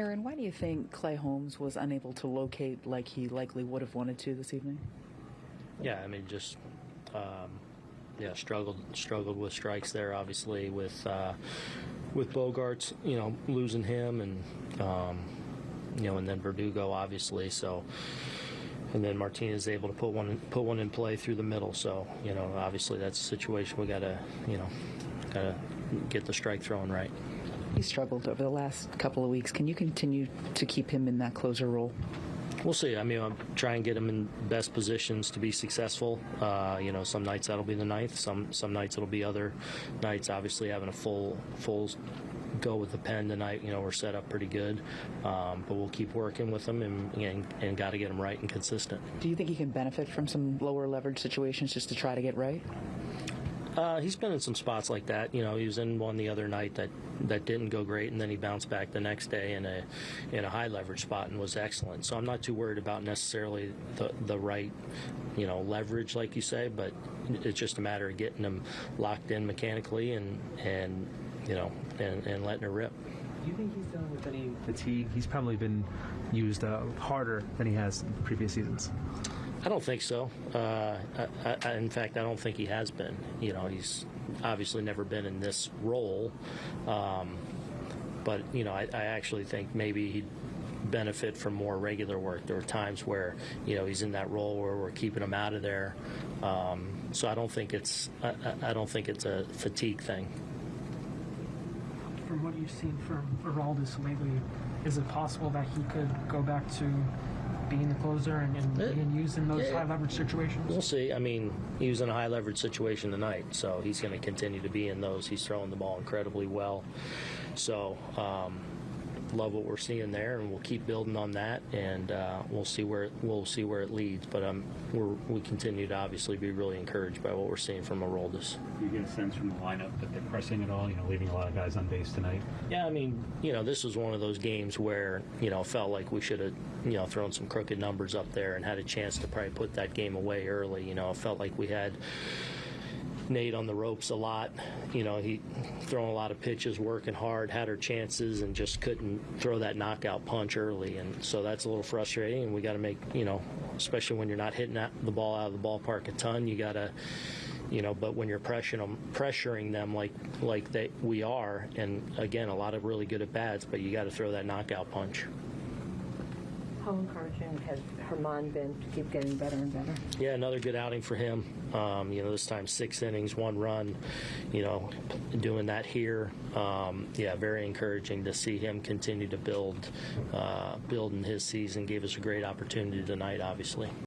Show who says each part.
Speaker 1: Aaron, why do you think Clay Holmes was unable to locate like he likely would have wanted to this evening?
Speaker 2: Yeah, I mean, just um, yeah, struggled struggled with strikes there. Obviously, with uh, with Bogaerts, you know, losing him, and um, you know, and then Verdugo, obviously. So, and then Martinez able to put one in, put one in play through the middle. So, you know, obviously that's a situation we got to you know got to get the strike throwing right.
Speaker 1: He struggled over the last couple of weeks. Can you continue to keep him in that closer role?
Speaker 2: We'll see. I mean, I'll try and get him in best positions to be successful. Uh, you know, some nights that'll be the ninth. Some some nights it'll be other nights. Obviously, having a full full go with the pen tonight. You know, we're set up pretty good, um, but we'll keep working with him and and, and got to get him right and consistent.
Speaker 1: Do you think he can benefit from some lower leverage situations just to try to get right?
Speaker 2: Uh, he's been in some spots like that. You know, he was in one the other night that, that didn't go great, and then he bounced back the next day in a in a high leverage spot and was excellent. So I'm not too worried about necessarily the the right, you know, leverage like you say, but it's just a matter of getting him locked in mechanically and and you know and, and letting her rip.
Speaker 3: Do you think he's dealing with any fatigue? He's probably been used uh, harder than he has in previous seasons.
Speaker 2: I don't think so. Uh, I, I, in fact, I don't think he has been. You know, he's obviously never been in this role. Um, but, you know, I, I actually think maybe he'd benefit from more regular work. There are times where, you know, he's in that role where we're keeping him out of there. Um, so I don't think it's I, I don't think it's a fatigue thing.
Speaker 4: From what you've seen from Aroldis lately, is it possible that he could go back to being the closer and, and
Speaker 2: Uh,
Speaker 4: being used in those
Speaker 2: yeah.
Speaker 4: high leverage situations?
Speaker 2: We'll see. I mean, he was in a high leverage situation tonight, so he's going to continue to be in those. He's throwing the ball incredibly well. So, um, love what we're seeing there, and we'll keep building on that, and uh, we'll see where it, we'll see where it leads. But um, we're, we continue to obviously be really encouraged by what we're seeing from Aroldis.
Speaker 5: You get a sense from the lineup that they're pressing it all, you know, leaving a lot of guys on base tonight.
Speaker 2: Yeah, I mean, you know, this was one of those games where, you know, felt like we should have, you know, thrown some crooked numbers up there and had a chance to probably put that game away early. You know, it felt like we had Nate on the ropes a lot. You know, he throwing a lot of pitches, working hard, had her chances, and just couldn't throw that knockout punch early. And so that's a little frustrating. And we got to make, you know, especially when you're not hitting the ball out of the ballpark a ton, you got to you know but when you're pressuring them pressuring them like like they we are and again a lot of really good at bats but you got to throw that knockout punch
Speaker 6: How encouraging has Germán been to keep getting better and better?
Speaker 2: yeah another good outing for him. Um, you know this time six innings one run you know doing that here. Um, yeah very encouraging to see him continue to build uh, build in his season. Gave us a great opportunity tonight obviously